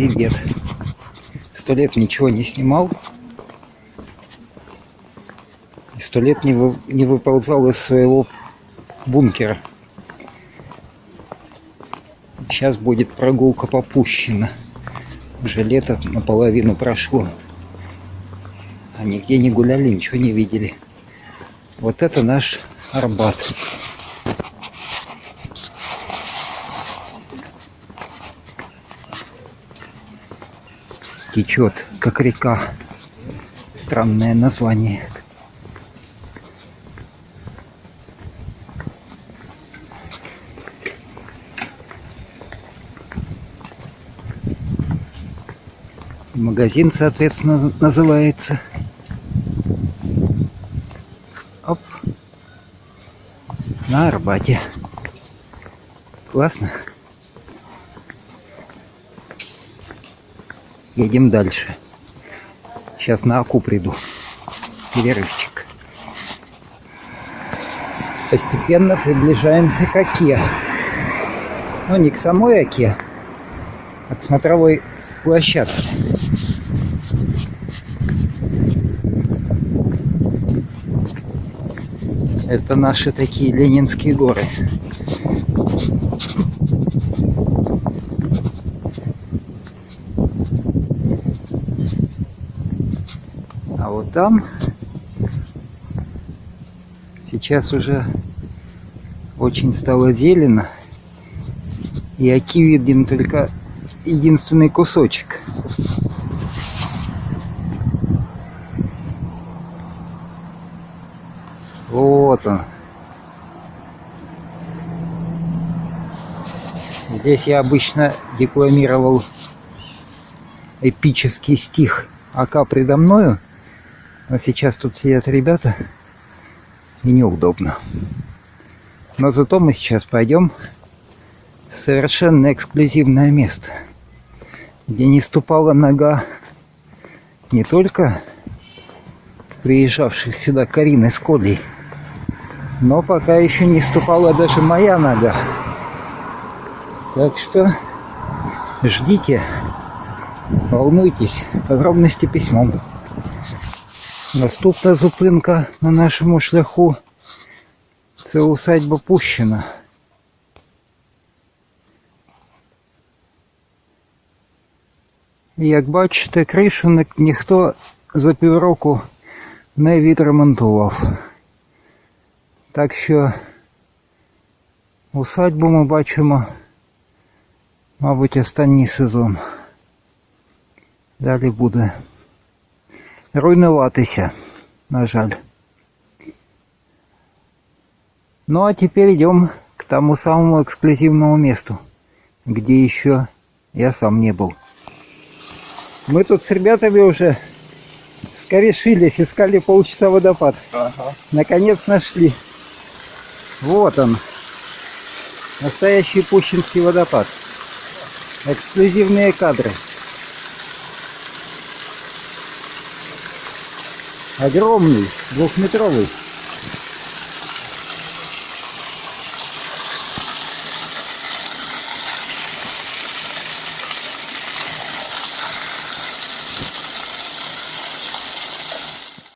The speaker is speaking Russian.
привет. Сто лет ничего не снимал. И сто лет не, вы, не выползал из своего бункера. Сейчас будет прогулка попущена. Уже лето наполовину прошло. А нигде не гуляли, ничего не видели. Вот это наш Арбат. Течет, как река. Странное название. Магазин, соответственно, называется. Оп. На Арбате. Классно. Едем дальше. Сейчас на Аку приду. Перерывчик. Постепенно приближаемся к Оке. Ну, не к самой Оке, а к смотровой площадке. Это наши такие ленинские горы. А вот там сейчас уже очень стало зелено. И оки виден только единственный кусочек. Вот он. Здесь я обычно декламировал эпический стих Ака предо мною. А сейчас тут сидят ребята и неудобно. Но зато мы сейчас пойдем в совершенно эксклюзивное место, где не ступала нога не только приезжавших сюда Карины с Колей, но пока еще не ступала даже моя нога. Так что ждите, волнуйтесь, подробности письмом. Наступна зупинка на нашому шляху. Це усадьба Пущина. Як бачите, кришу ніхто за півроку не відремонтував. Так що усадьбу ми бачимо, мабуть, останній сезон. Далі буде руйнуватися, на жаль. Ну а теперь идем к тому самому эксклюзивному месту, где еще я сам не был. Мы тут с ребятами уже скорешились, искали полчаса водопад. Ага. Наконец нашли. Вот он. Настоящий Пущинский водопад. Эксклюзивные кадры. Огромный, двухметровый.